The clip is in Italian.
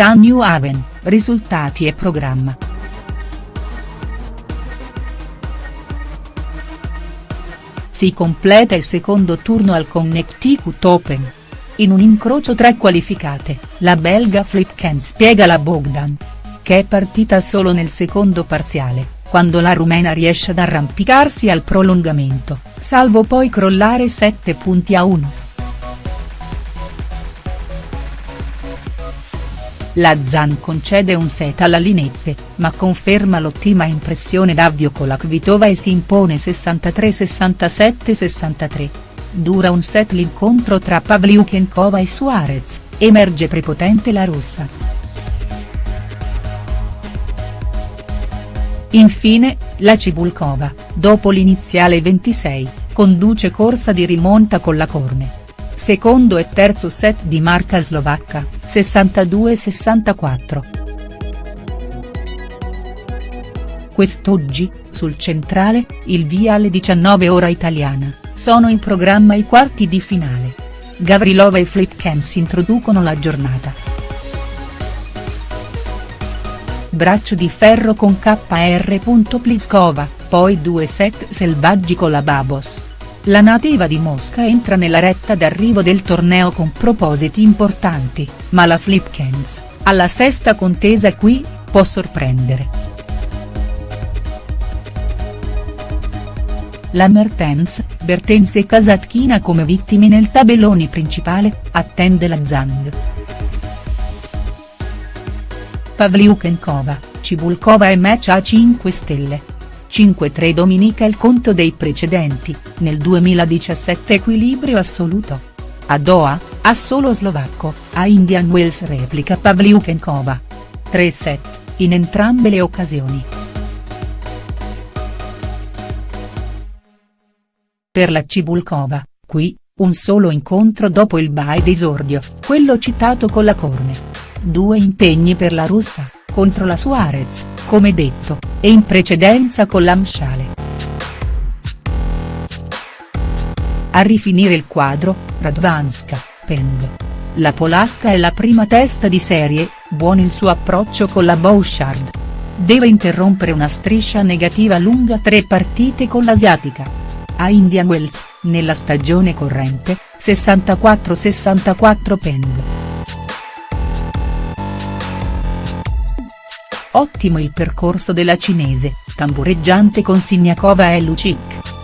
Titan New Haven, risultati e programma. Si completa il secondo turno al Connecticut Open. In un incrocio tra qualificate, la belga Flipken spiega la Bogdan. Che è partita solo nel secondo parziale, quando la rumena riesce ad arrampicarsi al prolungamento, salvo poi crollare 7 punti a 1. La Zan concede un set alla Linette, ma conferma l'ottima impressione d'avvio con la Kvitova e si impone 63-67-63. Dura un set l'incontro tra Pavliukenkova e Suarez, emerge prepotente la russa. Infine, la Cibulkova, dopo l'iniziale 26, conduce corsa di rimonta con la Corne secondo e terzo set di marca slovacca, 62-64. Quest'oggi, sul centrale, il via alle 19 ora italiana, sono in programma i quarti di finale. Gavrilova e Flipken si introducono la giornata. Braccio di ferro con KR. Pliskova, poi due set selvaggi con la Babos. La nativa di Mosca entra nella retta d'arrivo del torneo con propositi importanti, ma la Flipkens, alla sesta contesa qui, può sorprendere. La Mertens, Bertens e Kasatkina come vittime nel tabellone principale, attende la Zhang. Pavliukenkova, Cibulkova e match a 5 stelle. 5-3 Dominica il conto dei precedenti, nel 2017 equilibrio assoluto. A Doha, a solo slovacco, a Indian Wells replica Pavliukenkova. 3 set, in entrambe le occasioni. Per la Cibulkova, qui, un solo incontro dopo il bye d'esordio, quello citato con la corne. Due impegni per la russa contro la Suarez, come detto, e in precedenza con l'Amsciale. A rifinire il quadro, Radwanska, Peng. La polacca è la prima testa di serie, buon il suo approccio con la Bouchard. Deve interrompere una striscia negativa lunga tre partite con l'asiatica. A Indian Wells, nella stagione corrente, 64-64 Peng. Ottimo il percorso della cinese, tambureggiante con Siniakova e Lucic.